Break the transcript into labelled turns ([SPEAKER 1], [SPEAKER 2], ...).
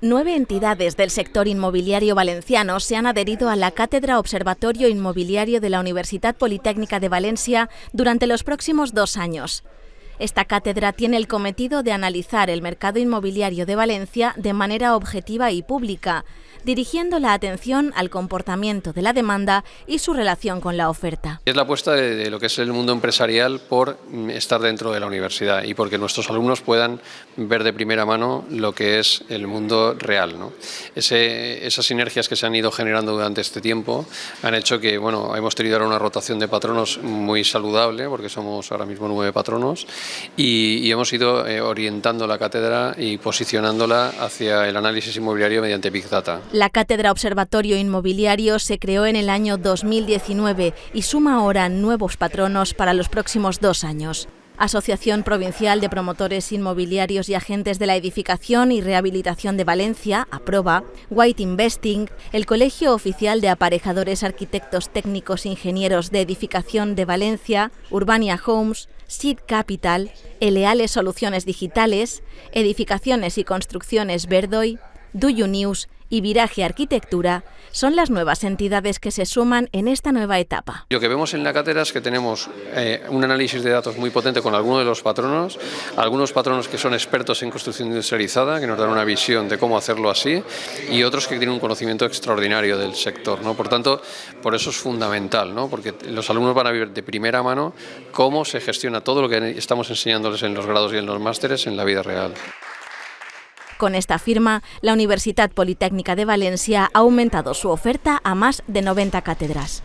[SPEAKER 1] Nueve entidades del sector inmobiliario valenciano se han adherido a la Cátedra Observatorio Inmobiliario de la Universidad Politécnica de Valencia durante los próximos dos años. Esta cátedra tiene el cometido de analizar el mercado inmobiliario de Valencia de manera objetiva y pública, dirigiendo la atención al comportamiento de la demanda y su relación con la oferta.
[SPEAKER 2] Es la apuesta de, lo que es el mundo empresarial por mm, estar dentro de la universidad y porque nuestros alumnos puedan ver de primera mano lo que es el mundo real. esas sinergias que se han ido generando durante este tiempo han hecho que bueno, hemos tenido ahora una rotación de patronos muy saludable, porque somos ahora mismo nueve patronos, y, hemos ido eh, orientando la cátedra y posicionándola hacia el análisis inmobiliario mediante Big Data.
[SPEAKER 1] La Cátedra Observatorio Inmobiliario se creó en el año 2019 y suma ahora nuevos patronos para los próximos dos años. Asociación Provincial de Promotores Inmobiliarios y Agentes de la Edificación y Rehabilitación de Valencia, APROBA, White Investing, el Colegio Oficial de Aparejadores Arquitectos Técnicos Ingenieros de Edificación de Valencia, Urbania Homes, Seed Capital, Eleales Soluciones Digitales, Edificaciones y Construcciones Verdoy, Duyu News y Viraje Arquitectura son las nuevas entidades que se suman en esta nueva etapa.
[SPEAKER 2] Lo que vemos en la cátedra es que tenemos eh, un análisis de datos muy potente con algunos de los patronos, algunos patronos que son expertos en construcción industrializada, que nos dan una visión de cómo hacerlo así, y otros que tienen un conocimiento extraordinario del sector. ¿no? Por tanto, por eso es fundamental, ¿no? porque los alumnos van a ver de primera mano cómo se gestiona todo lo que estamos enseñándoles en los grados y en los másteres en la vida real.
[SPEAKER 1] Con esta firma, la Universidad Politécnica de Valencia ha aumentado su oferta a más de 90 cátedras.